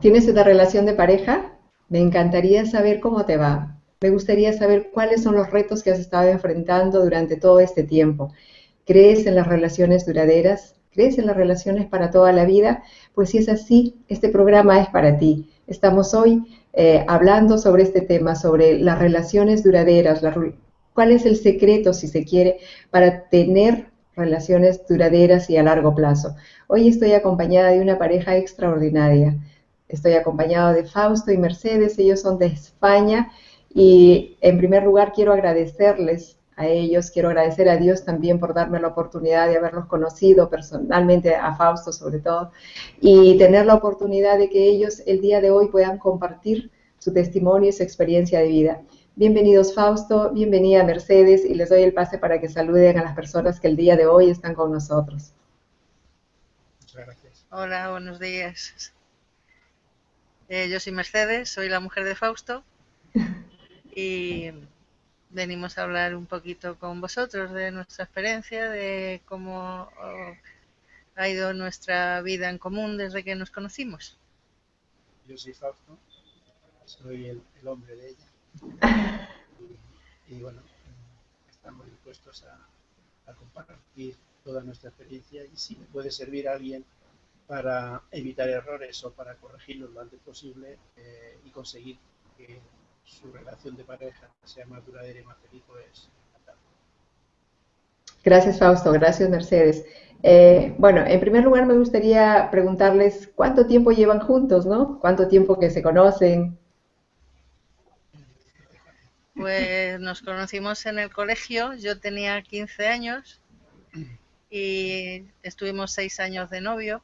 ¿Tienes una relación de pareja? Me encantaría saber cómo te va. Me gustaría saber cuáles son los retos que has estado enfrentando durante todo este tiempo. ¿Crees en las relaciones duraderas? ¿Crees en las relaciones para toda la vida? Pues si es así, este programa es para ti. Estamos hoy eh, hablando sobre este tema, sobre las relaciones duraderas, cuál es el secreto, si se quiere, para tener relaciones duraderas y a largo plazo. Hoy estoy acompañada de una pareja extraordinaria. Estoy acompañada de Fausto y Mercedes, ellos son de España y en primer lugar quiero agradecerles a ellos, quiero agradecer a Dios también por darme la oportunidad de haberlos conocido personalmente, a Fausto sobre todo, y tener la oportunidad de que ellos el día de hoy puedan compartir su testimonio y su experiencia de vida. Bienvenidos Fausto, bienvenida Mercedes y les doy el pase para que saluden a las personas que el día de hoy están con nosotros. Muchas gracias. Hola, buenos días. Eh, yo soy Mercedes, soy la mujer de Fausto y venimos a hablar un poquito con vosotros de nuestra experiencia, de cómo ha ido nuestra vida en común desde que nos conocimos. Yo soy Fausto, soy el hombre de ella y, bueno, estamos dispuestos a, compartir toda nuestra experiencia y si puede servir a alguien para evitar errores o para corregirlos lo antes posible eh, y conseguir que su relación de pareja sea más duradera y más feliz, pues Gracias Fausto, gracias Mercedes. Eh, bueno, en primer lugar me gustaría preguntarles cuánto tiempo llevan juntos, ¿no? ¿Cuánto tiempo que se conocen? Pues nos conocimos en el colegio, yo tenía 15 años y estuvimos seis años de novio.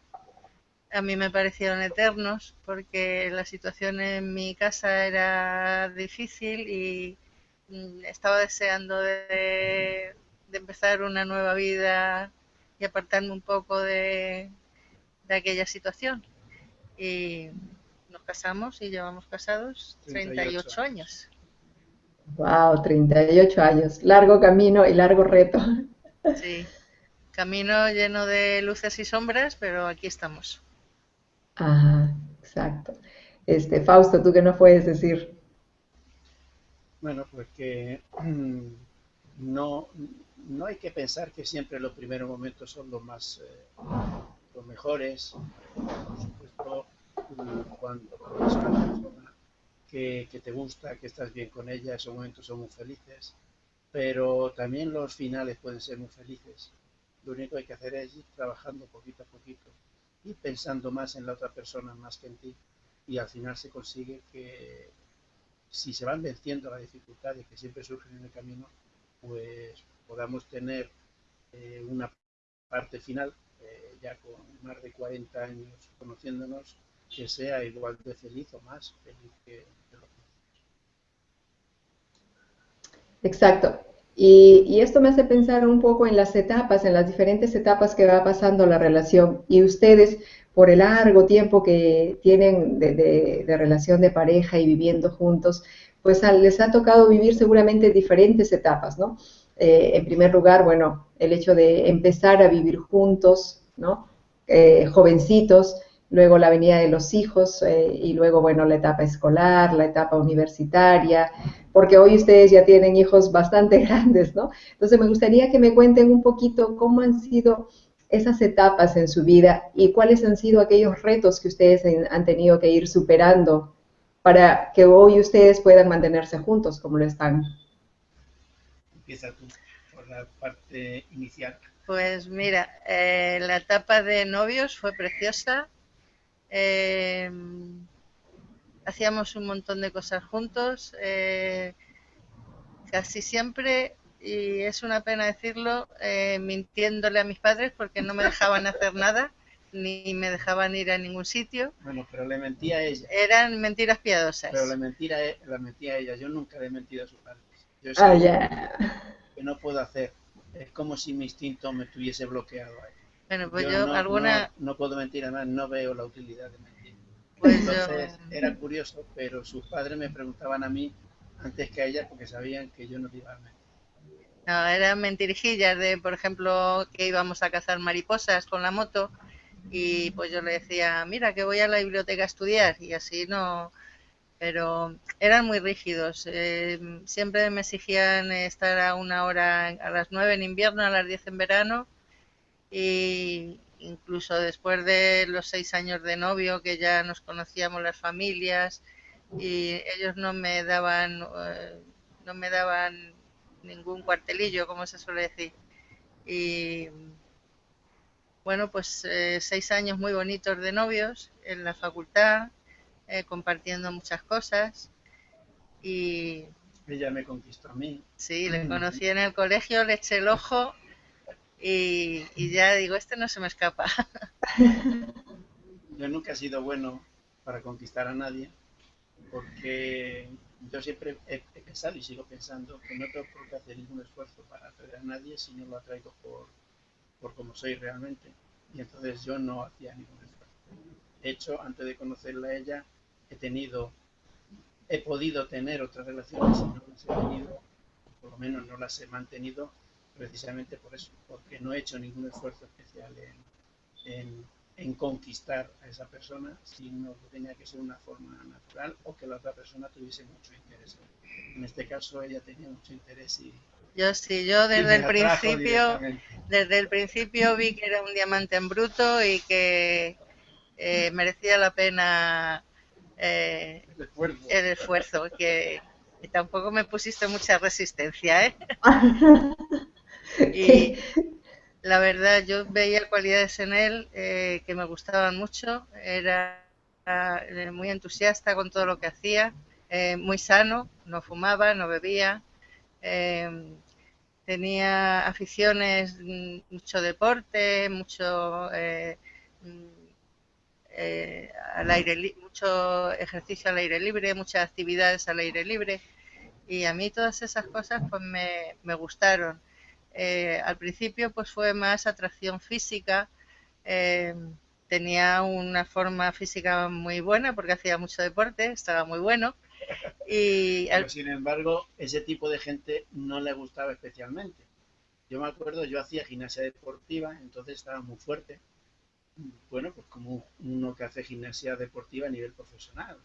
A mí me parecieron eternos porque la situación en mi casa era difícil y mm, estaba deseando de, empezar una nueva vida y apartarme un poco de, de aquella situación. Y nos casamos y llevamos casados 38 años. Wow, 38 años. Largo camino y largo reto. Sí, camino lleno de luces y sombras, pero aquí estamos. Ajá, exacto. Este, Fausto, ¿tú qué nos puedes decir? Bueno, pues que mm, no, no hay que pensar que siempre los primeros momentos son los más eh, los mejores. Por supuesto, mm, cuando que, te gusta, que estás bien con ella, esos momentos son muy felices, pero también los finales pueden ser muy felices. Lo único que hay que hacer es ir trabajando poquito a poquito, y pensando más en la otra persona más que en ti, y al final se consigue que si se van venciendo las dificultades que siempre surgen en el camino, pues podamos tener eh, una parte final, eh, ya con más de 40 años conociéndonos, que sea igual de feliz o más feliz que, Exacto. Y, esto me hace pensar un poco en las etapas, en las diferentes etapas que va pasando la relación. Y ustedes, por el largo tiempo que tienen de, relación de pareja y viviendo juntos, pues les ha tocado vivir seguramente diferentes etapas, ¿no? Eh, en primer lugar, bueno, el hecho de empezar a vivir juntos, ¿no? Eh, jovencitos, luego la venida de los hijos eh, y luego, bueno, la etapa escolar, la etapa universitaria, porque hoy ustedes ya tienen hijos bastante grandes, ¿no? Entonces me gustaría que me cuenten un poquito cómo han sido esas etapas en su vida y cuáles han sido aquellos retos que ustedes han tenido que ir superando para que hoy ustedes puedan mantenerse juntos como lo están. Empieza tú por la parte inicial. Pues mira, eh, la etapa de novios fue preciosa, eh, hacíamos un montón de cosas juntos, eh, casi siempre, y es una pena decirlo, eh, mintiéndole a mis padres porque no me dejaban hacer nada, ni me dejaban ir a ningún sitio. Bueno, pero le mentía a ella. Eran mentiras piadosas. Pero le mentira, la mentía a ella. Yo nunca le he mentido a sus padres. Yo sé ah, que no puedo hacer. Es como si mi instinto me tuviese bloqueado ahí. Bueno, pues yo, alguna... No, puedo mentir, además no veo la utilidad de mentir. Pues Entonces era curioso, pero sus padres me preguntaban a mí antes que a ella porque sabían que yo no iba a mentir. No, eran mentirijillas de, por ejemplo, que íbamos a cazar mariposas con la moto y pues yo le decía, mira que voy a la biblioteca a estudiar y así no, pero eran muy rígidos. Eh, siempre me exigían estar a una hora a las nueve en invierno, a las diez en verano y incluso después de los seis años de novio que ya nos conocíamos las familias y ellos no me daban eh, no me daban ningún cuartelillo como se suele decir. Y bueno pues eh, seis años muy bonitos de novios en la facultad eh, compartiendo muchas cosas y ella me conquistó a mí. Sí le conocí en el colegio le eché el ojo y, ya digo, este no se me escapa. Yo nunca he sido bueno para conquistar a nadie, porque yo siempre he, pensado y sigo pensando que no tengo por qué hacer ningún esfuerzo para atraer a nadie si no lo atraigo por, por como soy realmente. Y entonces yo no hacía ningún esfuerzo. De hecho, antes de conocerla a ella, he tenido, he podido tener otras relaciones no las he tenido, por lo menos no las he mantenido precisamente por eso, porque no he hecho ningún esfuerzo especial en, en, conquistar a esa persona, sino que tenía que ser una forma natural o que la otra persona tuviese mucho interés. En este caso ella tenía mucho interés y... Yo sí, yo desde el principio, desde el principio vi que era un diamante en bruto y que eh, merecía la pena eh, el, esfuerzo. el esfuerzo, que, que tampoco me pusiste mucha resistencia, ¿eh? Y la verdad, yo veía cualidades en él eh, que me gustaban mucho. Era eh, muy entusiasta con todo lo que hacía, eh, muy sano, no fumaba, no bebía. tenía aficiones, mm, mucho deporte, mucho al aire, mucho ejercicio al aire libre, muchas actividades al aire libre. Y a mí todas esas cosas pues me, me gustaron. Eh, al principio pues fue más atracción física, eh, tenía una forma física muy buena porque hacía mucho deporte, estaba muy bueno. Y Pero, sin embargo, ese tipo de gente no le gustaba especialmente. Yo me acuerdo, yo hacía gimnasia deportiva, entonces estaba muy fuerte. Bueno, pues como uno que hace gimnasia deportiva a nivel profesional,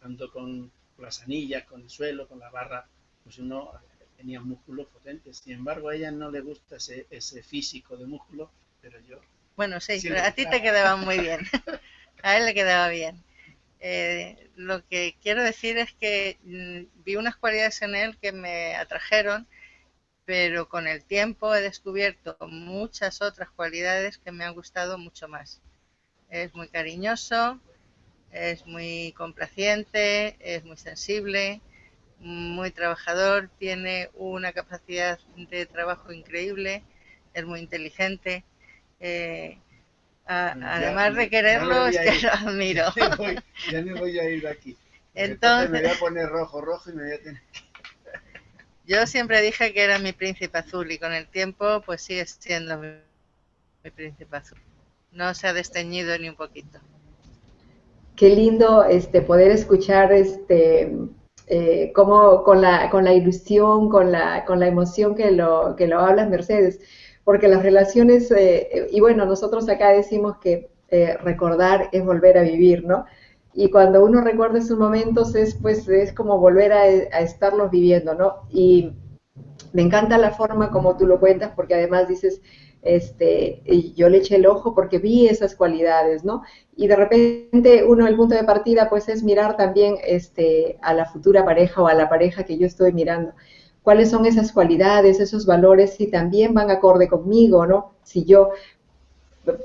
tanto con las anillas, con el suelo, con la barra, pues uno tenía músculos potentes. Sin embargo, a ella no le gusta ese, ese físico de músculo, pero yo... Bueno, sí, pero a ti te quedaba muy bien. a él le quedaba bien. Eh, lo que quiero decir es que mm, vi unas cualidades en él que me atrajeron, pero con el tiempo he descubierto muchas otras cualidades que me han gustado mucho más. Es muy cariñoso, es muy complaciente, es muy sensible, muy trabajador, tiene una capacidad de trabajo increíble, es muy inteligente. Eh, además de quererlo, es que lo admiro. Ya me, voy, a ir de aquí. Entonces, me voy a poner rojo, rojo y me voy a tener Yo siempre dije que era mi príncipe azul y con el tiempo pues sigue siendo mi, mi príncipe azul. No se ha desteñido ni un poquito. Qué lindo este poder escuchar este eh, como con la, con la ilusión, con la, con la emoción que lo, que lo hablas, Mercedes, porque las relaciones, eh, y bueno, nosotros acá decimos que eh, recordar es volver a vivir, ¿no? Y cuando uno recuerda esos momentos es pues es como volver a, a estarlos viviendo, ¿no? Y me encanta la forma como tú lo cuentas, porque además dices, este, y yo le eché el ojo porque vi esas cualidades, ¿no? Y de repente uno, el punto de partida, pues es mirar también este, a la futura pareja o a la pareja que yo estoy mirando. ¿Cuáles son esas cualidades, esos valores, si también van acorde conmigo, ¿no? Si yo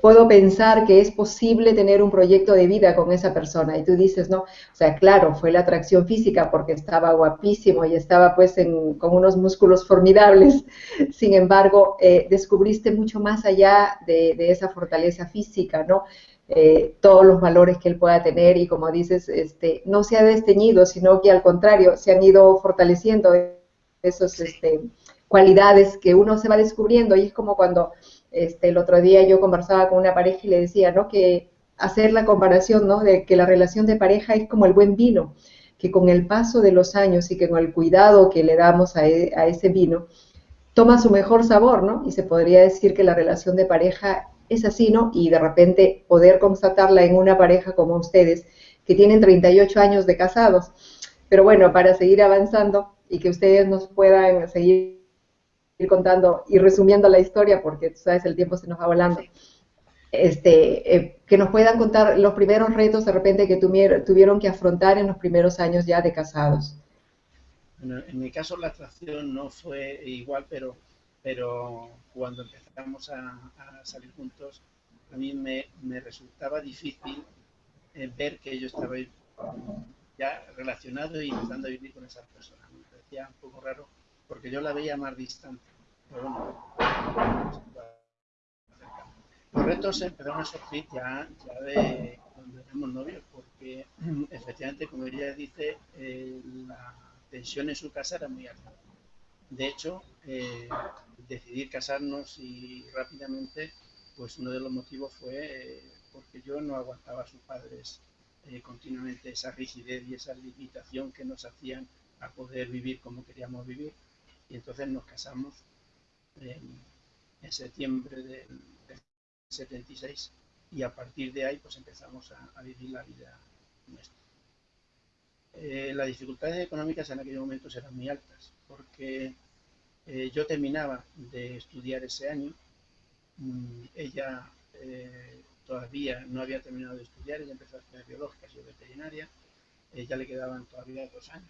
puedo pensar que es posible tener un proyecto de vida con esa persona. Y tú dices, no, o sea, claro, fue la atracción física porque estaba guapísimo y estaba pues con unos músculos formidables. Sin embargo, eh, descubriste mucho más allá de, esa fortaleza física, ¿no? Eh, todos los valores que él pueda tener y como dices, este, no se ha desteñido, sino que al contrario, se han ido fortaleciendo esas este, cualidades que uno se va descubriendo y es como cuando este, el otro día yo conversaba con una pareja y le decía, ¿no? Que hacer la comparación, ¿no? De que la relación de pareja es como el buen vino, que con el paso de los años y que con el cuidado que le damos a, e, ese vino, toma su mejor sabor, ¿no? Y se podría decir que la relación de pareja es así, ¿no? Y de repente poder constatarla en una pareja como ustedes, que tienen 38 años de casados. Pero bueno, para seguir avanzando y que ustedes nos puedan seguir contando y resumiendo la historia, porque tú sabes, el tiempo se nos va volando. Este, eh, que nos puedan contar los primeros retos de repente que tuvieron que afrontar en los primeros años ya de casados. Bueno, en mi caso la atracción no fue igual, pero, pero cuando empezamos a, salir juntos, a mí me, me resultaba difícil eh, ver que yo estaba ya relacionado y empezando a vivir con esa persona. Me parecía un poco raro porque yo la veía más distante. Los retos empezaron a surgir ya, de cuando éramos novios, porque efectivamente, como ella dice, eh, la tensión en su casa era muy alta. De hecho, eh, decidir casarnos y rápidamente, pues uno de los motivos fue eh, porque yo no aguantaba a sus padres continuamente esa rigidez y esa limitación que nos hacían a poder vivir como queríamos vivir. Y entonces nos casamos en, septiembre del, 76 y a partir de ahí pues empezamos a, vivir la vida nuestra. Eh, las dificultades económicas en aquellos momentos eran muy altas porque eh, yo terminaba de estudiar ese año, mm, ella eh, todavía no había terminado de estudiar, ella empezó a estudiar biológicas y veterinaria, ella le quedaban todavía dos años,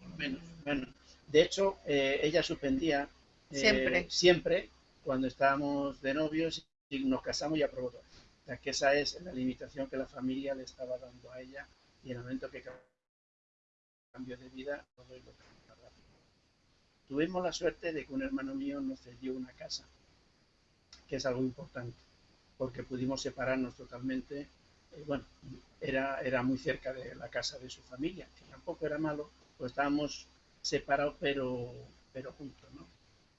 por lo menos. De hecho, ella suspendía siempre. siempre cuando estábamos de novios y nos casamos y aprobó todo. O sea, que esa es la limitación que la familia le estaba dando a ella y en el momento que cambió de vida, todo lo Tuvimos la suerte de que un hermano mío nos cedió una casa, que es algo importante, porque pudimos separarnos totalmente. Eh, bueno, era, era muy cerca de la casa de su familia, que tampoco era malo, pues estábamos separados pero, pero juntos, ¿no?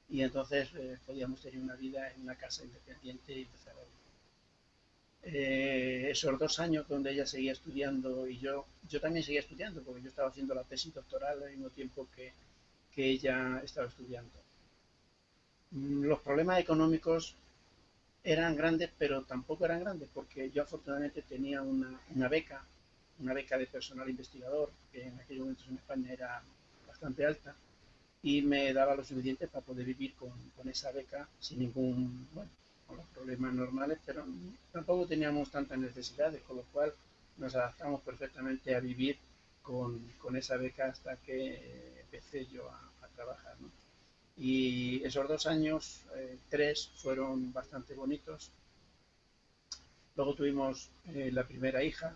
Y entonces eh, podíamos tener una vida en una casa independiente y empezar a vivir. Eh, esos dos años donde ella seguía estudiando y yo, yo también seguía estudiando porque yo estaba haciendo la tesis doctoral al mismo tiempo que, que ella estaba estudiando. Mm, los problemas económicos eran grandes, pero tampoco eran grandes porque yo afortunadamente tenía una, una beca, una beca de personal investigador, que en aquellos momentos en España era bastante alta, y me daba lo suficiente para poder vivir con, con esa beca sin ningún, bueno, con los problemas normales, pero tampoco teníamos tantas necesidades, con lo cual nos adaptamos perfectamente a vivir con, con esa beca hasta que eh, empecé yo a, trabajar. ¿no? Y esos dos años, eh, tres, fueron bastante bonitos. Luego tuvimos eh, la primera hija,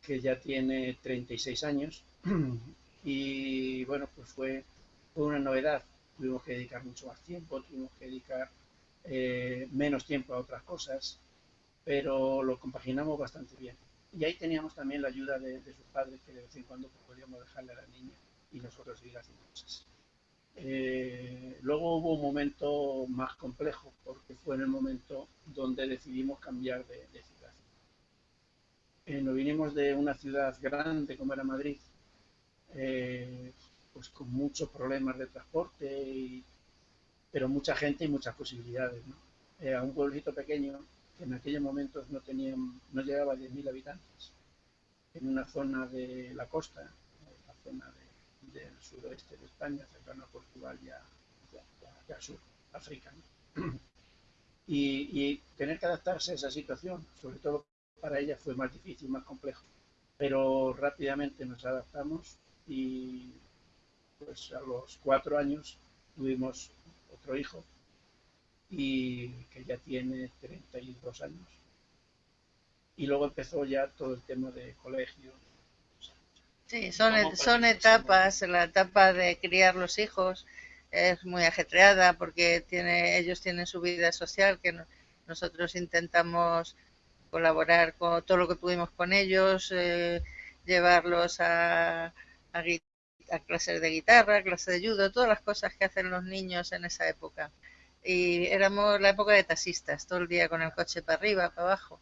que ya tiene 36 años. y bueno, pues fue fue una novedad. Tuvimos que dedicar mucho más tiempo, tuvimos que dedicar eh, menos tiempo a otras cosas, pero lo compaginamos bastante bien. Y ahí teníamos también la ayuda de, sus padres, que de vez en cuando pues, podíamos dejarle a la niña y nosotros seguir haciendo cosas. Eh, luego hubo un momento más complejo, porque fue en el momento donde decidimos cambiar de, ciudad. Eh, nos vinimos de una ciudad grande como era Madrid, pues con muchos problemas de transporte, pero mucha gente y muchas posibilidades. Eh, a un pueblito pequeño que en aquellos momentos no, tenía, no llegaba a 10.000 habitantes, en una zona de la costa, la zona del suroeste de España, cercano a Portugal y, a, al sur, África. Y, y, tener que adaptarse a esa situación, sobre todo para ella, fue más difícil, más complejo. Pero rápidamente nos adaptamos y pues a los cuatro años tuvimos otro hijo y que ya tiene 32 años. Y luego empezó ya todo el tema de colegio. Sí, son, son etapas, la etapa de criar los hijos es muy ajetreada porque tiene, ellos tienen su vida social que nosotros intentamos colaborar con todo lo que pudimos con ellos, eh, llevarlos a, a a clases de guitarra, clases de judo, todas las cosas que hacen los niños en esa época. Y éramos la época de taxistas, todo el día con el coche para arriba, para abajo.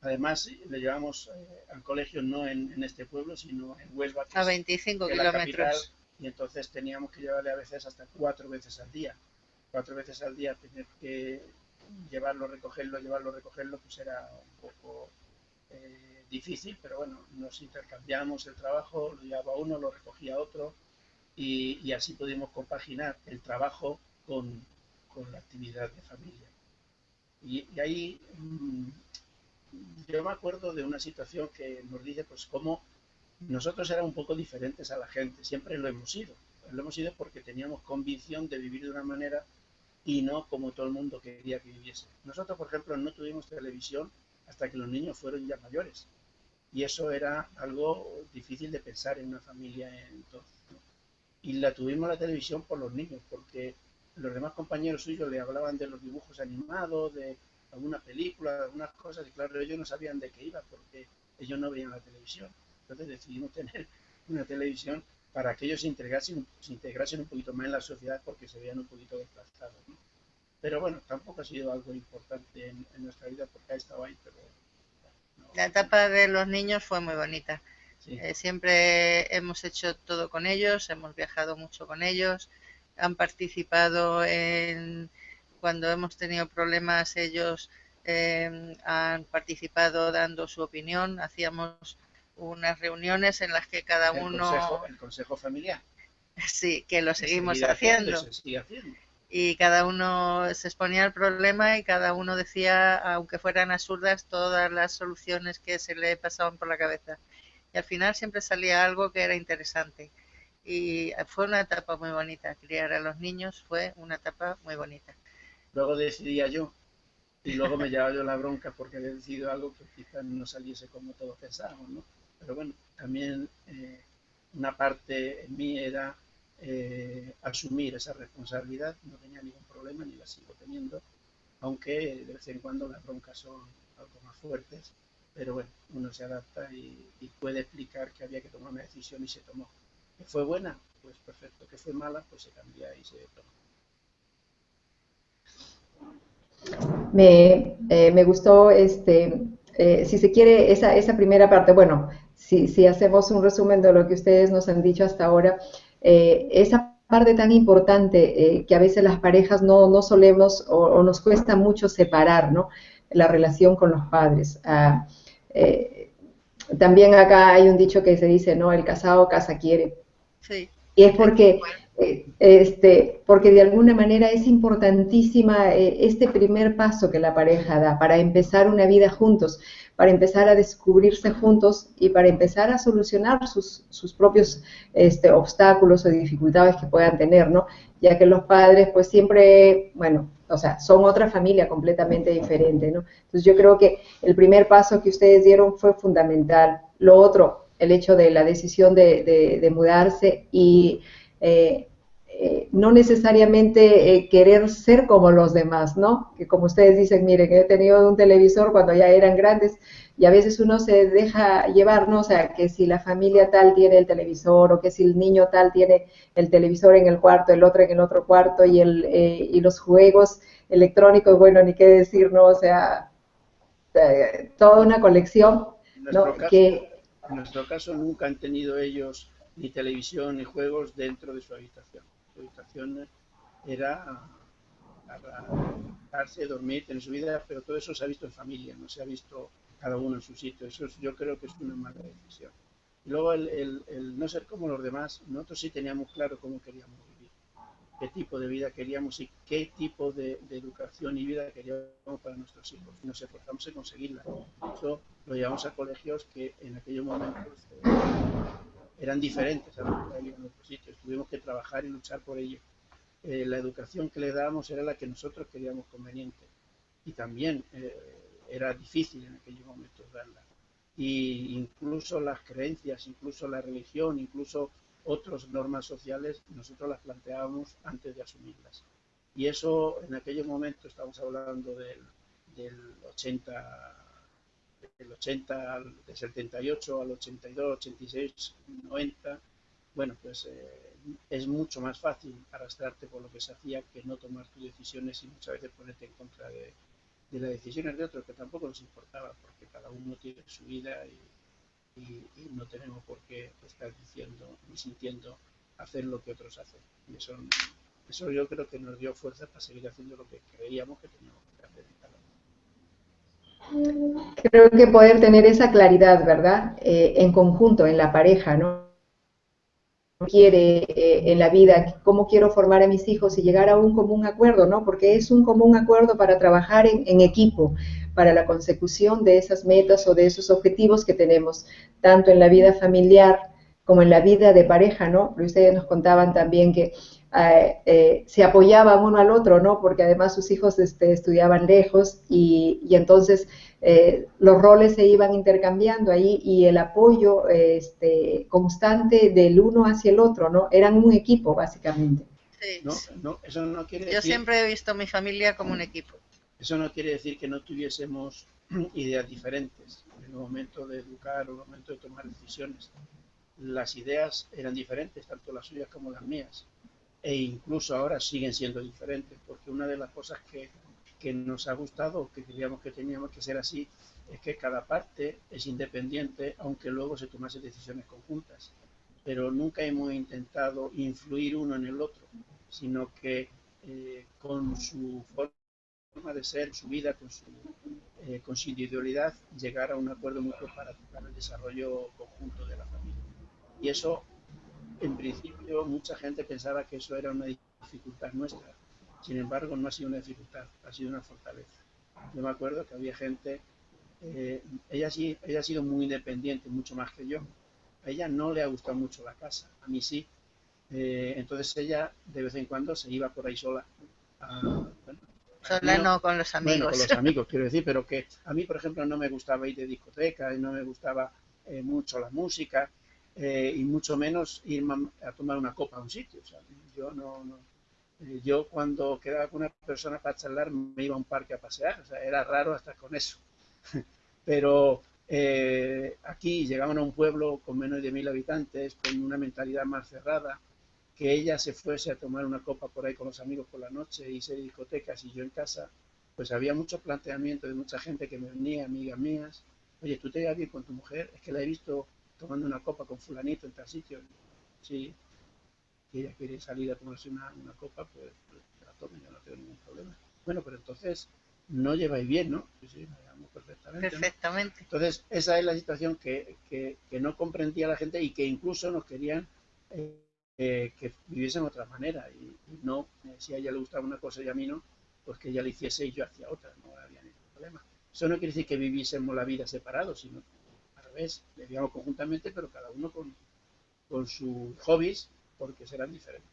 Además, le llevamos eh, al colegio no en, este pueblo, sino en Huelva. A 25 kilómetros. y entonces teníamos que llevarle a veces hasta cuatro veces al día. Cuatro veces al día tener que llevarlo, recogerlo, llevarlo, recogerlo, pues era un poco eh, difícil, pero bueno, nos intercambiamos el trabajo, lo llevaba uno, lo recogía otro, y, así pudimos compaginar el trabajo con, la actividad de familia. Y, ahí mm, yo me acuerdo de una situación que nos dice, pues, cómo nosotros éramos un poco diferentes a la gente, siempre lo hemos sido. Lo hemos sido porque teníamos convicción de vivir de una manera y no como todo el mundo quería que viviese. Nosotros, por ejemplo, no tuvimos televisión hasta que los niños fueron ya mayores. Y eso era algo difícil de pensar en una familia entonces. Y la tuvimos la televisión por los niños, porque los demás compañeros suyos le hablaban de los dibujos animados, de alguna película, de algunas cosas, y claro, ellos no sabían de qué iba, porque ellos no veían la televisión. Entonces decidimos tener una televisión para que ellos se integrasen, se integrasen un poquito más en la sociedad porque se veían un poquito desplazados. Pero bueno, tampoco ha sido algo importante en, nuestra vida porque ha estado ahí, pero... La etapa de los niños fue muy bonita. Eh, siempre hemos hecho todo con ellos, hemos viajado mucho con ellos, han participado en cuando hemos tenido problemas, ellos eh, han participado dando su opinión, hacíamos unas reuniones en las que cada uno... el consejo familiar. Sí, que lo seguimos haciendo. Y cada uno se exponía al problema y cada uno decía, aunque fueran absurdas, todas las soluciones que se le pasaban por la cabeza. Y al final siempre salía algo que era interesante. Y fue una etapa muy bonita. Criar a los niños fue una etapa muy bonita. Luego decidía yo y luego me llevaba yo la bronca porque había decidido algo que quizás no saliese como todos pensábamos, ¿no? Pero bueno, también eh, una parte en mí era eh, asumir esa responsabilidad, no tenía ningún problema ni la sigo teniendo, aunque de vez en cuando las broncas son algo más fuertes, pero bueno, uno se adapta y, puede explicar que había que tomar una decisión y se tomó. ¿Que fue buena? Pues perfecto. ¿Que fue mala? Pues se cambia y se toma. Me, eh, gustó, este, si se quiere, esa, esa primera parte. Bueno, si, hacemos un resumen de lo que ustedes nos han dicho hasta ahora, eh, esa parte tan importante eh, que a veces las parejas no, solemos o, nos cuesta mucho separar, ¿no? La relación con los padres. Ah, eh, también acá hay un dicho que se dice, ¿no? El casado casa quiere. Sí. Y es porque, este, porque de alguna manera es importantísima este primer paso que la pareja da para empezar una vida juntos para empezar a descubrirse juntos y para empezar a solucionar sus, sus propios este, obstáculos o dificultades que puedan tener, ¿no? Ya que los padres, pues siempre, bueno, o sea, son otra familia completamente diferente, ¿no? Entonces yo creo que el primer paso que ustedes dieron fue fundamental. Lo otro, el hecho de la decisión de, de, mudarse y eh, eh, no necesariamente eh, querer ser como los demás, ¿no? Que como ustedes dicen, miren, he tenido un televisor cuando ya eran grandes y a veces uno se deja llevar, ¿no? O sea, que si la familia tal tiene el televisor o que si el niño tal tiene el televisor en el cuarto, el otro en el otro cuarto y, el, eh, y los juegos electrónicos, bueno, ni qué decir, ¿no? O sea, toda una colección, ¿no? que... En nuestro caso nunca han tenido ellos ni televisión ni juegos dentro de su habitación su habitación era para dormir, tener su vida, pero todo eso se ha visto en familia, no se ha visto cada uno en su sitio. Eso yo creo que es una mala decisión. Y luego el, no ser como los demás, nosotros sí teníamos claro cómo queríamos vivir, qué tipo de vida queríamos y qué tipo de, educación y vida queríamos para nuestros hijos. Y nos esforzamos en conseguirla. Eso lo llevamos a colegios que en aquellos momentos eh, eran diferentes a los que en otros sitios. Tuvimos que trabajar y luchar por ello. Eh, la educación que le dábamos era la que nosotros queríamos conveniente y también eh, era difícil en aquellos momentos darla. Y incluso las creencias, incluso la religión, incluso otras normas sociales, nosotros las planteábamos antes de asumirlas. Y eso en aquellos momentos, estamos hablando del, del 80 del 80 al, del 78 al 82, 86, 90, bueno, pues eh, es mucho más fácil arrastrarte por lo que se hacía que no tomar tus decisiones y muchas veces ponerte en contra de, de las decisiones de otros, que tampoco nos importaba, porque cada uno tiene su vida y, no tenemos por qué estar diciendo ni sintiendo hacer lo que otros hacen. Y eso, eso yo creo que nos dio fuerza para seguir haciendo lo que creíamos que teníamos que hacer. Creo que poder tener esa claridad, ¿verdad? Eh, en conjunto, en la pareja, ¿no? quiere eh, en la vida, cómo quiero formar a mis hijos y llegar a un común acuerdo, ¿no? Porque es un común acuerdo para trabajar en, en, equipo, para la consecución de esas metas o de esos objetivos que tenemos, tanto en la vida familiar como en la vida de pareja, ¿no? Ustedes nos contaban también que eh, eh, se apoyaban uno al otro, ¿no? Porque además sus hijos este, estudiaban lejos y, y entonces eh, los roles se iban intercambiando ahí y el apoyo este, constante del uno hacia el otro, ¿no? Eran un equipo, básicamente. Sí. No, no, eso no quiere decir... Yo siempre he visto a mi familia como un equipo. Eso no quiere decir que no tuviésemos ideas diferentes en el momento de educar o en el momento de tomar decisiones. Las ideas eran diferentes, tanto las suyas como las mías e incluso ahora siguen siendo diferentes, porque una de las cosas que, que nos ha gustado, que creíamos que teníamos que ser así, es que cada parte es independiente, aunque luego se tomase decisiones conjuntas. Pero nunca hemos intentado influir uno en el otro, sino que eh, con su forma de ser, su vida, con su, eh, con su individualidad, llegar a un acuerdo mutuo para, para el desarrollo conjunto de la familia. Y eso en principio mucha gente pensaba que eso era una dificultad nuestra. Sin embargo, no ha sido una dificultad, ha sido una fortaleza. Yo me acuerdo que había gente, eh, ella, sí, ella ha sido muy independiente, mucho más que yo. A ella no le ha gustado mucho la casa, a mí sí. Eh, entonces ella de vez en cuando se iba por ahí sola. sola no, con los amigos. Bueno, con los amigos, quiero decir, pero que a mí, por ejemplo, no me gustaba ir de discoteca, y no me gustaba eh, mucho la música. Eh, y mucho menos ir a tomar una copa a un sitio. yo no, eh, yo cuando quedaba con una persona para charlar me iba a un parque a pasear, o sea, era raro hasta con eso. Pero eh, aquí llegaban a un pueblo con menos de mil habitantes, con una mentalidad más cerrada, que ella se fuese a tomar una copa por ahí con los amigos por la noche y se discotecas y yo en casa, pues había mucho planteamiento de mucha gente que me venía, amigas mías, oye, tú te llevas bien con tu mujer, es que la he visto tomando una copa con fulanito en tal sitio, sí, si ella quiere salir a tomarse una, una copa, pues, pues la tome, yo no tengo ningún problema. Bueno, pero entonces no lleváis bien, ¿no? Sí, sí, llevamos perfectamente. Perfectamente. Entonces, esa es la situación que, que, que, no comprendía la gente y que incluso nos querían eh, eh, que viviesen de otra manera. Y, y no, eh, si a ella le gustaba una cosa y a mí no, pues que ella le hiciese y yo hacia otra, no había ningún problema. Eso no quiere decir que viviésemos la vida separados, sino vez, vivíamos conjuntamente, pero cada uno con, con sus hobbies, porque serán diferentes.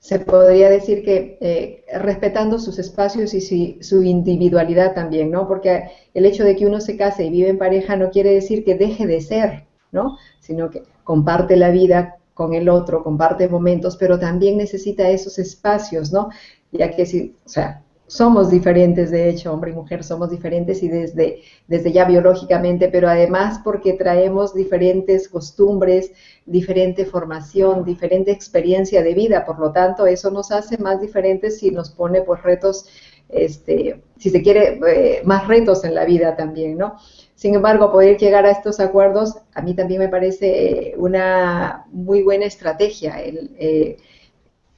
Se podría decir que eh, respetando sus espacios y si, su individualidad también, ¿no? Porque el hecho de que uno se case y vive en pareja no quiere decir que deje de ser, ¿no? Sino que comparte la vida con el otro, comparte momentos, pero también necesita esos espacios, ¿no? Ya que si, o sea, somos diferentes, de hecho, hombre y mujer somos diferentes y desde, desde ya biológicamente, pero además porque traemos diferentes costumbres, diferente formación, diferente experiencia de vida, por lo tanto, eso nos hace más diferentes y nos pone pues retos, este, si se quiere, eh, más retos en la vida también, ¿no? Sin embargo, poder llegar a estos acuerdos a mí también me parece una muy buena estrategia. El, eh,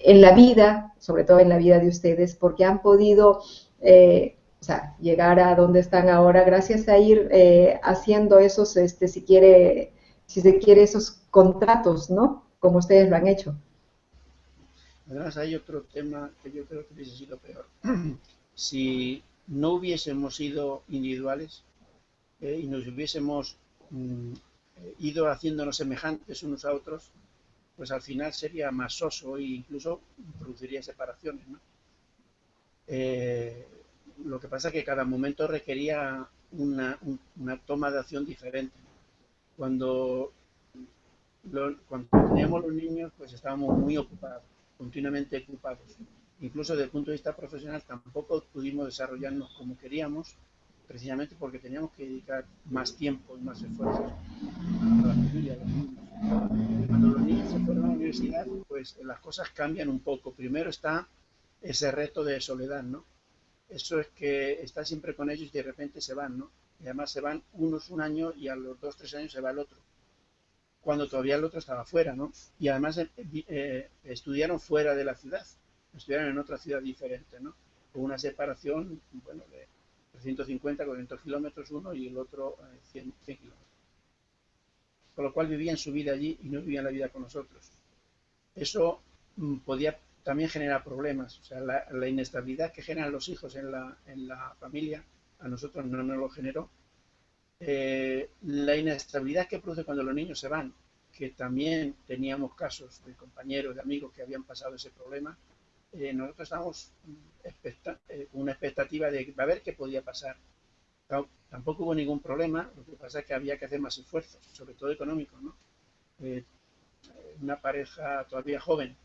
en la vida, sobre todo en la vida de ustedes, porque han podido eh, llegar a donde están ahora gracias a ir eh, haciendo esos, este, si quiere, si se quiere, esos contratos, ¿no? Como ustedes lo han hecho. Además hay otro tema que yo creo que hubiese sido peor. si no hubiésemos sido individuales eh, y nos hubiésemos mm, ido haciéndonos semejantes unos a otros, pues al final sería más soso e incluso produciría separaciones. Eh, lo que pasa es que cada momento requería una, toma de acción diferente. Cuando, teníamos los niños, pues estábamos muy ocupados, continuamente ocupados. Incluso desde el punto de vista profesional tampoco pudimos desarrollarnos como queríamos, precisamente porque teníamos que dedicar más tiempo y más esfuerzos a la familia, a los niños. La universidad, pues las cosas cambian un poco. Primero está ese reto de soledad, ¿no? Eso es que está siempre con ellos y de repente se van, ¿no? Y además se van unos un año y a los dos, tres años se va el otro. Cuando todavía el otro estaba fuera, ¿no? Y además eh, eh estudiaron fuera de la ciudad, estudiaron en otra ciudad diferente, ¿no? Con una separación, bueno, de 350, 400 kilómetros uno y el otro 100, eh, 100 kilómetros. Con lo cual vivían su vida allí y no vivían la vida con nosotros. Eso mm, podía también generar problemas. O sea, la, inestabilidad que generan los hijos en la, en la familia, a nosotros no nos lo generó. Eh, la inestabilidad que produce cuando los niños se van, que también teníamos casos de compañeros, de amigos que habían pasado ese problema, eh, nosotros estábamos con eh, una expectativa de ver qué podía pasar. Tampoco hubo ningún problema, lo que pasa es que había que hacer más esfuerzos, sobre todo económicos. ¿no? Eh, una pareja todavía joven,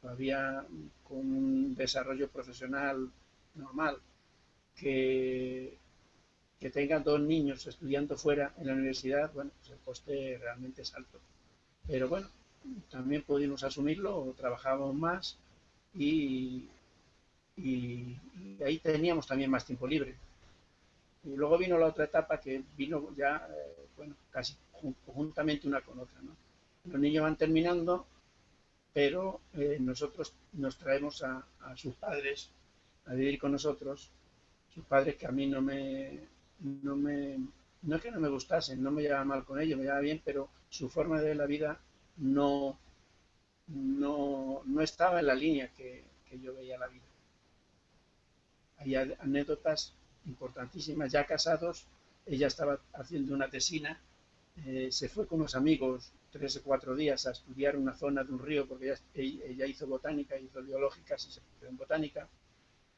todavía con un desarrollo profesional normal, que, que tengan dos niños estudiando fuera en la universidad, bueno, pues el coste realmente es alto. Pero bueno, también pudimos asumirlo, trabajábamos más y, ahí teníamos también más tiempo libre. Y luego vino la otra etapa que vino ya, eh, bueno, casi conjuntamente una con otra. ¿no? Los niños van terminando, pero eh, nosotros nos traemos a, sus padres a vivir con nosotros, sus padres que a mí no me, no me, no es que no me gustasen, no me llevaba mal con ellos, me llevaba bien, pero su forma de ver la vida no, no, no estaba en la línea que, yo veía la vida. Hay anécdotas importantísimas, ya casados, ella estaba haciendo una tesina, eh, se fue con unos amigos tres o cuatro días a estudiar una zona de un río, porque ella, hizo botánica, hizo biológicas y se en botánica,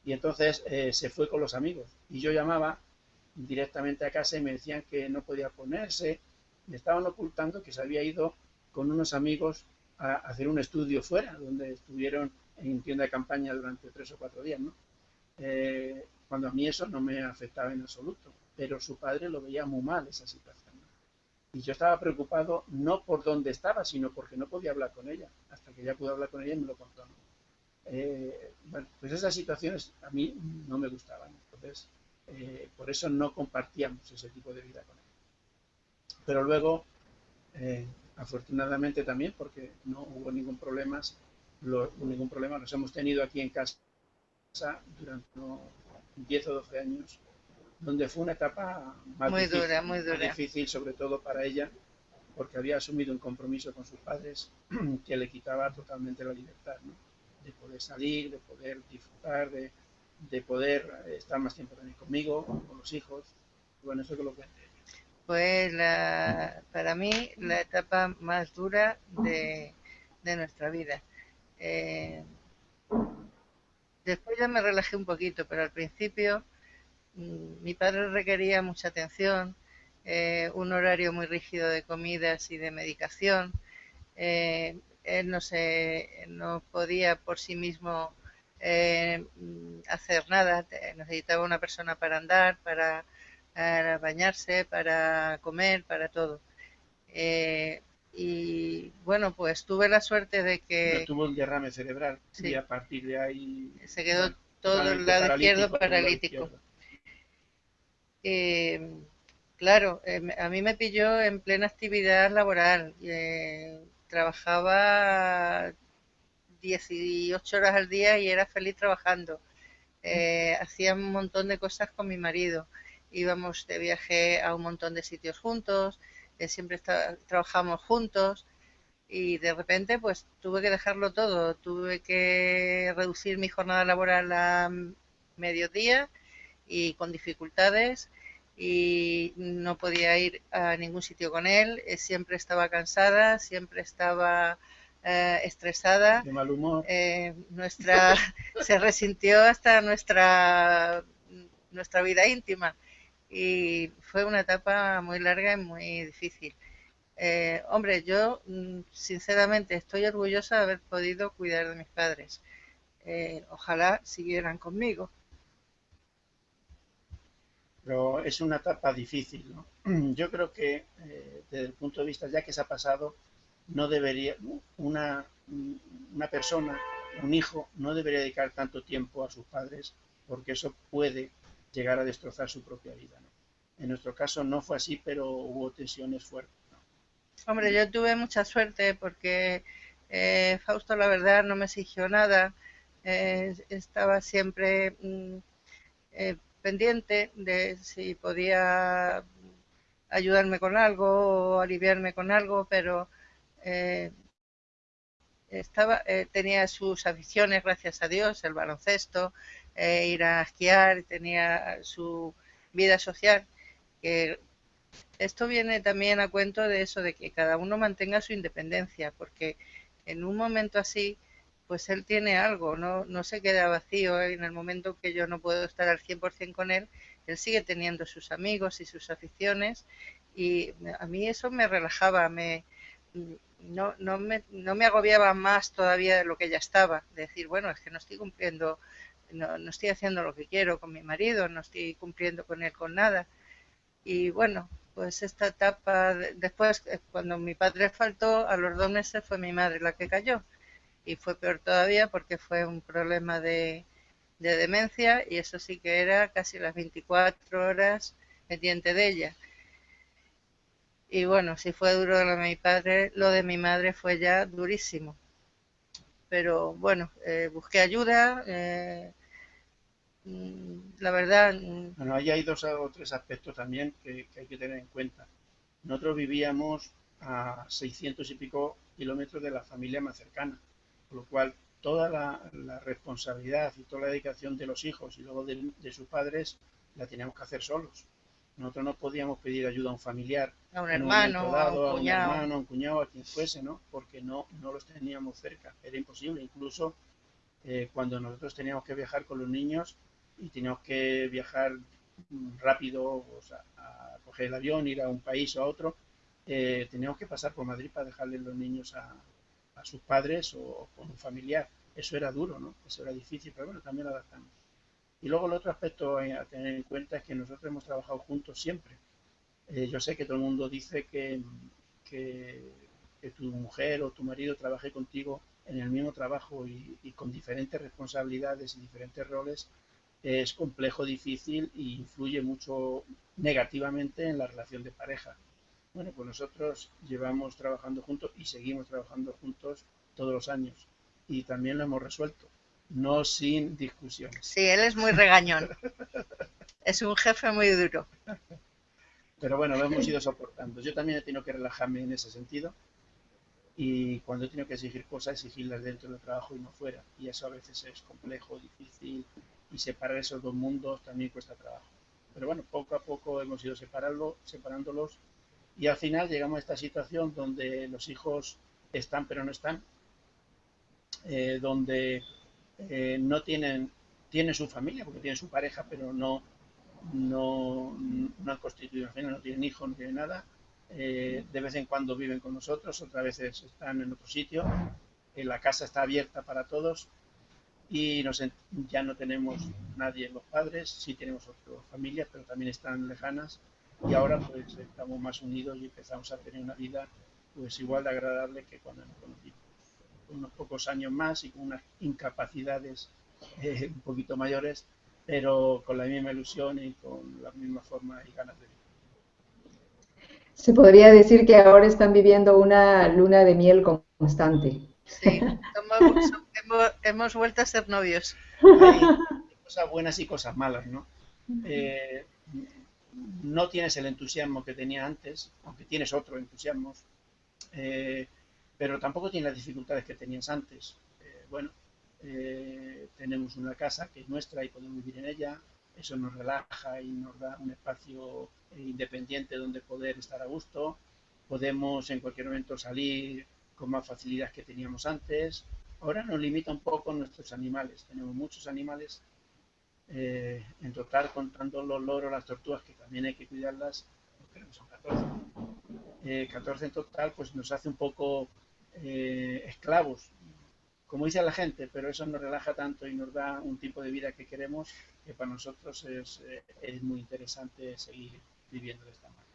y entonces eh, se fue con los amigos. Y yo llamaba directamente a casa y me decían que no podía ponerse, me estaban ocultando que se había ido con unos amigos a hacer un estudio fuera, donde estuvieron en tienda de campaña durante tres o cuatro días, ¿no? Eh, cuando a mí eso no me afectaba en absoluto, pero su padre lo veía muy mal esa situación. Y yo estaba preocupado no por dónde estaba, sino porque no podía hablar con ella. Hasta que ya pude hablar con ella y me lo contó. Eh, bueno, pues esas situaciones a mí no me gustaban. Entonces, eh, por eso no compartíamos ese tipo de vida con ella. Pero luego, afortunadamente también, porque no hubo ningún problema, ningún problema, nos hemos tenido aquí en casa durante 10 o 12 años, donde fue una etapa más muy dura, muy dura. difícil, sobre todo para ella, porque había asumido un compromiso con sus padres que le quitaba totalmente la libertad, ¿no? de poder salir, de poder disfrutar, de, de poder estar más tiempo también conmigo, con los hijos. Bueno, eso es lo que fue la, para mí la etapa más dura de, nuestra vida. Eh, después ya me relajé un poquito, pero al principio mm, mi padre requería mucha atención, eh, un horario muy rígido de comidas y de medicación. Eh, él no, se, no podía por sí mismo hacer nada, necesitaba una persona para andar, para para bañarse, para comer, para todo. Eh, y bueno, pues tuve la suerte de que... tuvo un derrame cerebral y a partir de ahí... Se quedó todo el lado izquierdo paralítico. Eh, claro, eh, a mí me pilló en plena actividad laboral. trabajaba 18 horas al día y era feliz trabajando. hacía un montón de cosas con mi marido íbamos de viaje a un montón de sitios juntos, eh, siempre trabajamos juntos y de repente pues tuve que dejarlo todo, tuve que reducir mi jornada laboral a mediodía y con dificultades y no podía ir a ningún sitio con él, eh, siempre estaba cansada, siempre estaba eh, estresada. De mal humor. nuestra, se resintió hasta nuestra, nuestra vida íntima y fue una etapa muy larga y muy difícil. Eh, hombre, yo mm, sinceramente estoy orgullosa de haber podido cuidar de mis padres. Eh, ojalá siguieran conmigo. Pero es una etapa difícil, ¿no? Yo creo que eh, desde el punto de vista, ya que se ha pasado, no debería, una, una persona, un hijo, no debería dedicar tanto tiempo a sus padres porque eso puede llegar a destrozar su propia vida. En nuestro caso no fue así, pero hubo tensiones fuertes. Hombre, yo tuve mucha suerte porque eh, Fausto, la verdad, no me exigió nada. Eh, estaba siempre mm, eh, pendiente de si podía ayudarme con algo o aliviarme con algo, pero eh, estaba, tenía sus aficiones, gracias a Dios, el baloncesto, eh, ir a esquiar, tenía su vida social, que esto viene también a cuento de eso, de que cada uno mantenga su independencia, porque en un momento así, pues él tiene algo, no, no se queda vacío en el momento que yo no puedo estar al 100% con él, él sigue teniendo sus amigos y sus aficiones y a mí eso me relajaba, me, no, no, me, no me agobiaba más todavía de lo que ya estaba, decir, bueno, es que no estoy cumpliendo, no, no estoy haciendo lo que quiero con mi marido, no estoy cumpliendo con él con nada. Y bueno, pues esta etapa, después, eh, cuando mi padre faltó, a los dos meses fue mi madre la que cayó. Y fue peor todavía porque fue un problema de, de demencia y eso sí que era casi las 24 horas pendiente de ella. Y bueno, si fue duro lo de mi padre, lo de mi madre fue ya durísimo. Pero bueno, eh, busqué ayuda. Eh, la verdad. Mm, bueno, ahí hay dos o tres aspectos también que, hay que tener en cuenta. Nosotros vivíamos a 600 y pico kilómetros de la familia más cercana, por lo cual toda la, responsabilidad y toda la dedicación de los hijos y luego de, de sus padres la teníamos que hacer solos. Nosotros no podíamos pedir ayuda a un familiar, a un hermano, a, un cuñado. a un hermano, a un cuñado, a quien fuese, ¿no? Porque no, no los teníamos cerca, era imposible. Incluso eh, cuando nosotros teníamos que viajar con los niños y teníamos que viajar rápido, o sea, a coger el avión, ir a un país o a otro, eh, teníamos que pasar por Madrid para dejarle los niños a, a sus padres o con un familiar. Eso era duro, ¿no? Eso era difícil, pero bueno, también lo adaptamos. Y luego el otro aspecto a tener en cuenta es que nosotros hemos trabajado juntos siempre. Eh, yo sé que todo el mundo dice que, que, tu mujer o tu marido trabaje contigo en el mismo trabajo y, con diferentes responsabilidades y diferentes roles es complejo, difícil e influye mucho negativamente en la relación de pareja. Bueno, pues nosotros llevamos trabajando juntos y seguimos trabajando juntos todos los años y también lo hemos resuelto no sin discusión. Sí, él es muy regañón. es un jefe muy duro. Pero bueno, lo hemos ido soportando. Yo también he tenido que relajarme en ese sentido. Y cuando he tenido que exigir cosas, exigirlas dentro del trabajo y no fuera. Y eso a veces es complejo, difícil. Y separar esos dos mundos también cuesta trabajo. Pero bueno, poco a poco hemos ido separarlo, separándolos. Y al final llegamos a esta situación donde los hijos están pero no están. Eh, donde eh, no tienen, tienen su familia, porque tienen su pareja, pero no, no, no han constituido una familia, no tienen hijos, no tienen nada. Eh, de vez en cuando viven con nosotros, otras veces están en otro sitio. Eh, la casa está abierta para todos y nos, ya no tenemos nadie los padres, sí tenemos otras familias, pero también están lejanas y ahora pues estamos más unidos y empezamos a tener una vida pues igual de agradable que cuando nos conocimos unos pocos años más y con unas incapacidades eh, un poquito mayores, pero con la misma ilusión y con la misma forma y ganas de vivir. Se podría decir que ahora están viviendo una luna de miel constante. Sí, hemos, vuelto a ser novios. Hay cosas buenas y cosas malas, ¿no? Eh, no tienes el entusiasmo que tenía antes, aunque tienes otro entusiasmo. Eh, pero tampoco tiene las dificultades que tenías antes. Eh, bueno, eh, tenemos una casa que es nuestra y podemos vivir en ella, eso nos relaja y nos da un espacio independiente donde poder estar a gusto, podemos en cualquier momento salir con más facilidad que teníamos antes. Ahora nos limita un poco nuestros animales, tenemos muchos animales, eh, en total contando los loros, las tortugas, que también hay que cuidarlas, creo que son 14. 14 en total, pues nos hace un poco eh, esclavos, como dice la gente, pero eso nos relaja tanto y nos da un tipo de vida que queremos que para nosotros es, eh, muy interesante seguir viviendo de esta manera.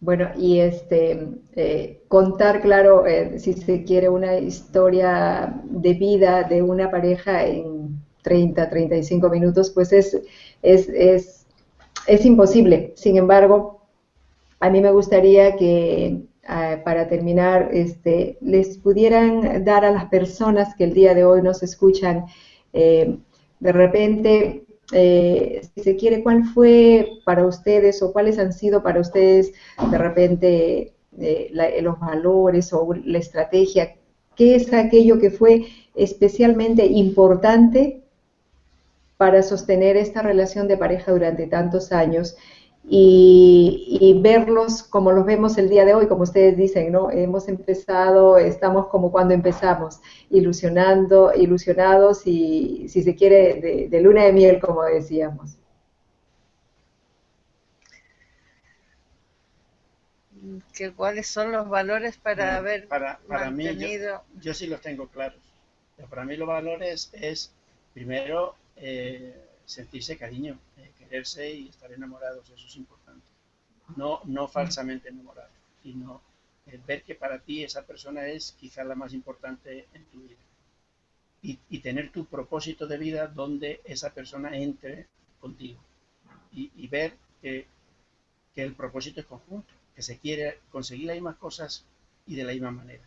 Bueno, y este eh, contar, claro, si se quiere una historia de vida de una pareja en 30, 35 minutos, pues es, es, es, es imposible. Sin embargo, a mí me gustaría que Ah, para terminar, este, les pudieran dar a las personas que el día de hoy nos escuchan, eh, de repente eh, si se quiere, cuál fue para ustedes o cuáles han sido para ustedes de repente eh, los valores o la estrategia, qué es aquello que fue especialmente importante para sostener esta relación de pareja durante tantos años y, verlos como los vemos el día de hoy, como ustedes dicen, ¿no? Hemos empezado, estamos como cuando empezamos, ilusionando, ilusionados y, si se quiere, de, luna de miel, como decíamos. ¿Cuáles son los valores para haber para, mantenido? Mí yo, sí los tengo claros. Para mí los valores es, primero, eh, sentirse cariño, eh, quererse y estar enamorados, eso es importante. No, no falsamente enamorados, sino ver que para ti esa persona es quizá la más importante en tu vida. Y, tener tu propósito de vida donde esa persona entre contigo. Y, ver que, que, el propósito es conjunto, que se quiere conseguir las mismas cosas y de la misma manera.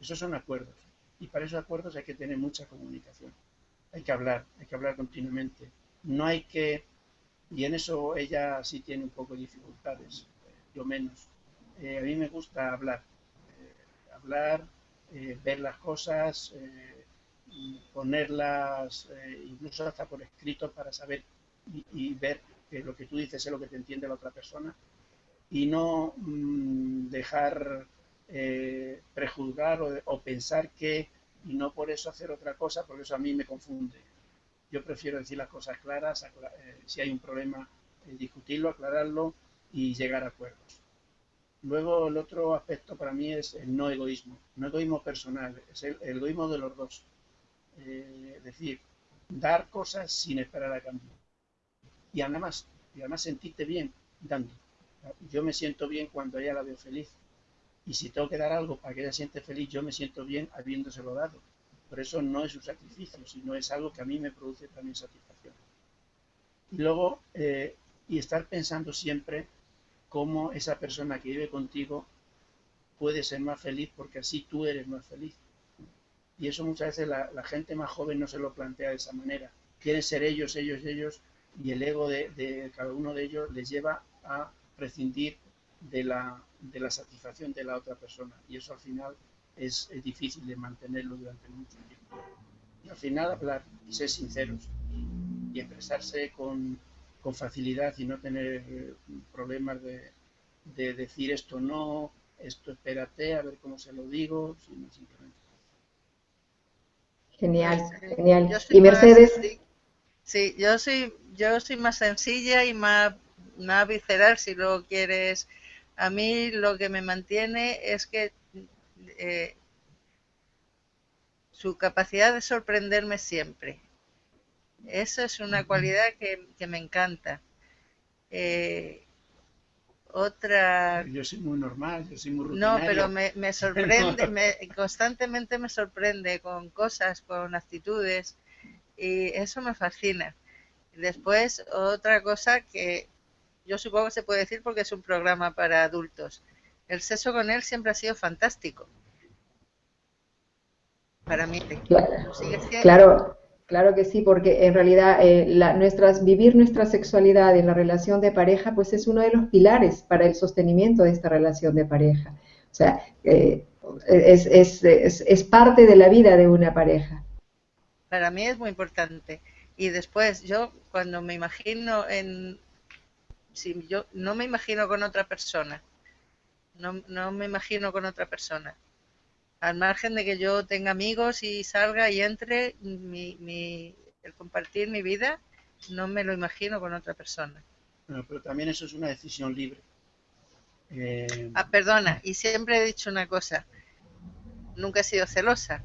Esos son acuerdos. Y para esos acuerdos hay que tener mucha comunicación. Hay que hablar, hay que hablar continuamente no hay que, y en eso ella sí tiene un poco de dificultades, yo menos. Eh, a mí me gusta hablar, eh, hablar, eh, ver las cosas, ponerlas incluso hasta por escrito para saber y, ver que lo que tú dices es lo que te entiende la otra persona y no mm, dejar prejuzgar o, o pensar que y no por eso hacer otra cosa, porque eso a mí me confunde. Yo prefiero decir las cosas claras, eh, si hay un problema, eh, discutirlo, aclararlo y llegar a acuerdos. Luego el otro aspecto para mí es el no egoísmo, no egoísmo personal, es el, egoísmo de los dos. Eh, es decir, dar cosas sin esperar a cambio. Y además, y además sentirte bien dando. Yo me siento bien cuando ella la veo feliz. Y si tengo que dar algo para que ella siente feliz, yo me siento bien habiéndoselo dado. Por eso no es un sacrificio, sino es algo que a mí me produce también satisfacción. Y luego, eh, y estar pensando siempre cómo esa persona que vive contigo puede ser más feliz porque así tú eres más feliz. Y eso muchas veces la, gente más joven no se lo plantea de esa manera. Quieren ser ellos, ellos, ellos, y el ego de, cada uno de ellos les lleva a prescindir de la, de la satisfacción de la otra persona. Y eso al final es, difícil de mantenerlo durante mucho tiempo. Y al final hablar y ser sinceros y, expresarse con, con, facilidad y no tener eh, problemas de, de, decir esto no, esto espérate, a ver cómo se lo digo, sino simplemente. Genial, genial. ¿Y Mercedes? sí, yo soy, yo soy más sencilla y más, más visceral, si lo quieres. A mí lo que me mantiene es que eh, su capacidad de sorprenderme siempre. Esa es una cualidad que, me encanta. Eh, otra... Yo soy muy normal, yo soy muy No, pero me, sorprende, me, constantemente me sorprende con cosas, con actitudes, y eso me fascina. Después, otra cosa que yo supongo que se puede decir porque es un programa para adultos. El sexo con él siempre ha sido fantástico para mí. Claro, claro, que sí, porque en realidad eh, nuestras, vivir nuestra sexualidad en la relación de pareja, pues es uno de los pilares para el sostenimiento de esta relación de pareja. O sea, eh, es, es, es, parte de la vida de una pareja. Para mí es muy importante. Y después, yo cuando me imagino en... Si yo no me imagino con otra persona, no, no me imagino con otra persona al margen de que yo tenga amigos y salga y entre, mi, el compartir mi vida no me lo imagino con otra persona. pero también eso es una decisión libre. Eh, ah, perdona, y siempre he dicho una cosa, nunca he sido celosa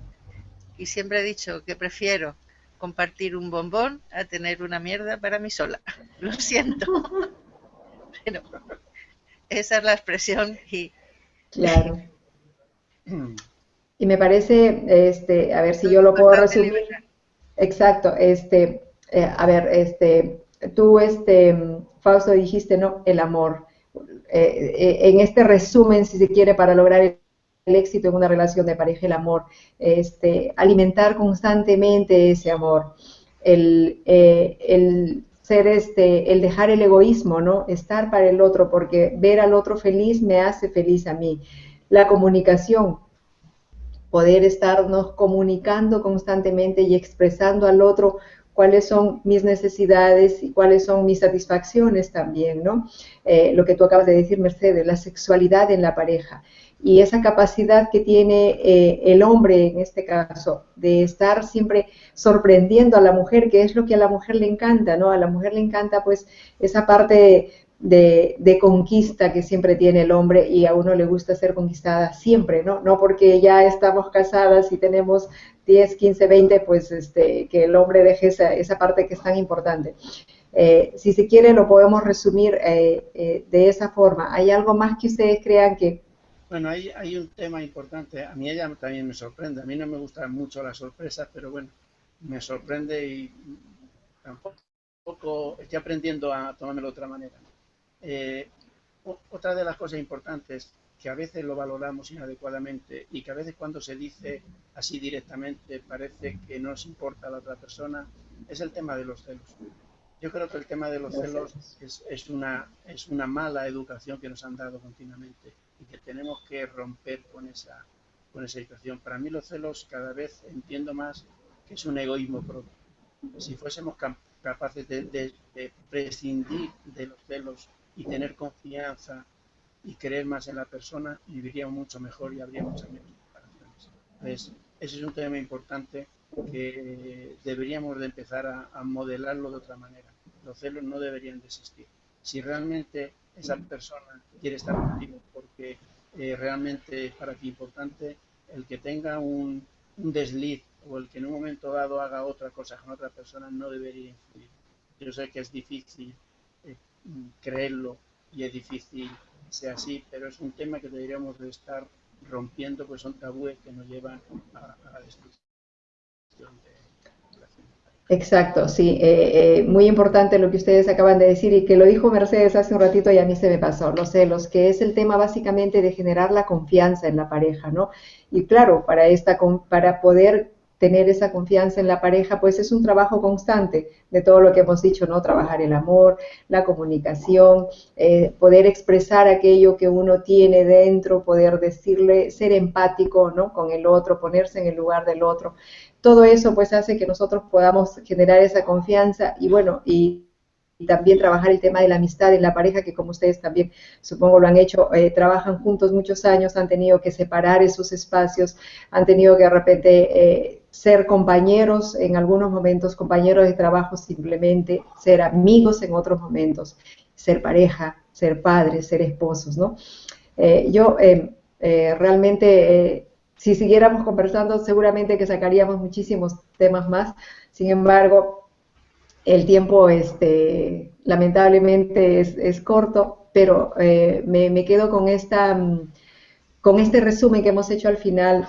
y siempre he dicho que prefiero compartir un bombón a tener una mierda para mí sola. Lo siento. Pero esa es la expresión y... Claro. Y me parece, este, a ver si yo lo puedo resumir. Exacto, este, eh, a ver, este, tú, este, Fausto, dijiste, ¿no? El amor. Eh, eh, en este resumen, si se quiere, para lograr el, éxito en una relación de pareja, el amor, este, alimentar constantemente ese amor, el, el ser este, el dejar el egoísmo, ¿no? Estar para el otro, porque ver al otro feliz me hace feliz a mí. La comunicación, poder estarnos comunicando constantemente y expresando al otro cuáles son mis necesidades y cuáles son mis satisfacciones también, ¿no? Eh, lo que tú acabas de decir, Mercedes, la sexualidad en la pareja y esa capacidad que tiene eh, el hombre en este caso de estar siempre sorprendiendo a la mujer, que es lo que a la mujer le encanta, ¿no? A la mujer le encanta pues esa parte de, de, conquista que siempre tiene el hombre y a uno le gusta ser conquistada siempre, ¿no? No porque ya estamos casadas y tenemos 10, 15, 20, pues este, que el hombre deje esa, esa parte que es tan importante. Eh, si se quiere, lo podemos resumir eh, eh, de esa forma. ¿Hay algo más que ustedes crean que... Bueno, hay, hay un tema importante. A mí ella también me sorprende. A mí no me gustan mucho las sorpresas, pero bueno, me sorprende y tampoco estoy aprendiendo a tomármelo de otra manera. otra de las cosas importantes que a veces lo valoramos inadecuadamente y que a veces cuando se dice así directamente parece que no nos importa a la otra persona, es el tema de los celos. Yo creo que el tema de los celos es, es, una, es una mala educación que nos han dado continuamente y que tenemos que romper con esa, con esa situación. Para mí los celos cada vez entiendo más que es un egoísmo propio. Si fuésemos capaces de, de prescindir de los celos y tener confianza y creer más en la persona, viviríamos mucho mejor y habría muchas menos. Entonces, ese es un tema importante que deberíamos de empezar a, modelarlo de otra manera. Los celos no deberían de existir. Si realmente esa persona quiere estar contigo porque eh, realmente para ti importante, el que tenga un, desliz o el que en un momento dado haga otra cosa con otra persona no debería influir. Yo sé que es difícil eh, creerlo y es difícil sea así, pero es un tema que deberíamos de estar rompiendo, pues son tabúes que nos llevan a, la destrucción de Exacto, sí, eh, eh, muy importante lo que ustedes acaban de decir y que lo dijo Mercedes hace un ratito y a mí se me pasó, los celos, que es el tema básicamente de generar la confianza en la pareja, ¿no? Y claro, para, esta, para poder tener esa confianza en la pareja, pues es un trabajo constante de todo lo que hemos dicho, ¿no? Trabajar el amor, la comunicación, eh, poder expresar aquello que uno tiene dentro, poder decirle, ser empático, ¿no? Con el otro, ponerse en el lugar del otro. Todo eso pues hace que nosotros podamos generar esa confianza y bueno, y y también trabajar el tema de la amistad en la pareja, que como ustedes también supongo lo han hecho, eh, trabajan juntos muchos años, han tenido que separar esos espacios, han tenido que de repente eh, ser compañeros en algunos momentos, compañeros de trabajo simplemente, ser amigos en otros momentos, ser pareja, ser padres, ser esposos, ¿no? Eh, yo realmente, si siguiéramos conversando, seguramente que sacaríamos muchísimos temas más, sin embargo, el tiempo, este, lamentablemente, es, corto, pero eh, me, quedo con, esta, mm, con este resumen que hemos hecho al final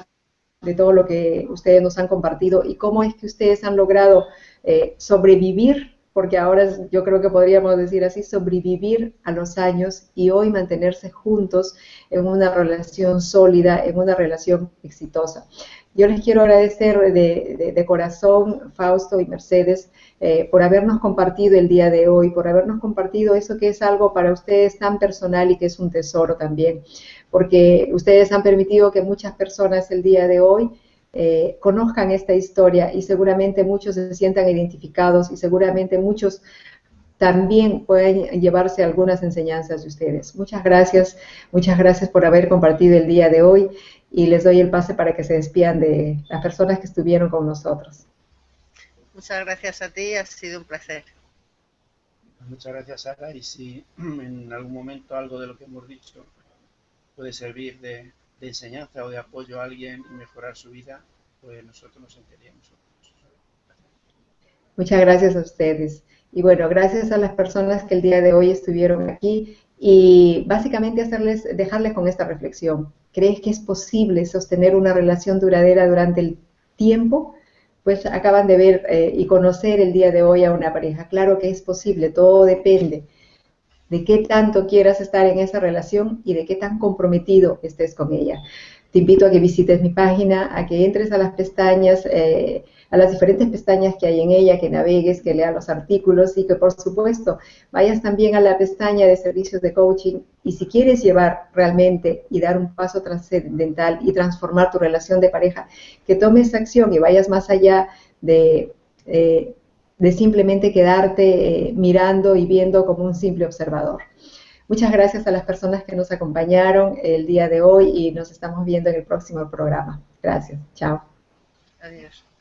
de todo lo que ustedes nos han compartido y cómo es que ustedes han logrado eh, sobrevivir, porque ahora yo creo que podríamos decir así, sobrevivir a los años y hoy mantenerse juntos en una relación sólida, en una relación exitosa. Yo les quiero agradecer de, corazón, Fausto y Mercedes, eh, por habernos compartido el día de hoy, por habernos compartido eso que es algo para ustedes tan personal y que es un tesoro también, porque ustedes han permitido que muchas personas el día de hoy eh, conozcan esta historia y seguramente muchos se sientan identificados y seguramente muchos también pueden llevarse algunas enseñanzas de ustedes. Muchas gracias, muchas gracias por haber compartido el día de hoy y les doy el pase para que se despidan de las personas que estuvieron con nosotros. Muchas gracias a ti, ha sido un placer. Muchas gracias, Sara, y si en algún momento algo de lo que hemos dicho puede servir de, enseñanza o de apoyo a alguien y mejorar su vida, pues nosotros nos sentiríamos. Muchas gracias a ustedes. Y bueno, gracias a las personas que el día de hoy estuvieron aquí y básicamente hacerles, dejarles con esta reflexión. ¿Crees que es posible sostener una relación duradera durante el tiempo? Pues acaban de ver eh, y conocer el día de hoy a una pareja. Claro que es posible, todo depende de qué tanto quieras estar en esa relación y de qué tan comprometido estés con ella. te invito a que visites mi página, a que entres a las pestañas, eh, a las diferentes pestañas que hay en ella, que navegues, que leas los artículos y que por supuesto vayas también a la pestaña de servicios de coaching y si quieres llevar realmente y dar un paso trascendental y transformar tu relación de pareja, que tomes acción y vayas más allá de, eh, de simplemente quedarte eh, mirando y viendo como un simple observador. Muchas gracias a las personas que nos acompañaron el día de hoy y nos estamos viendo en el próximo programa. Gracias. Chao. Adiós.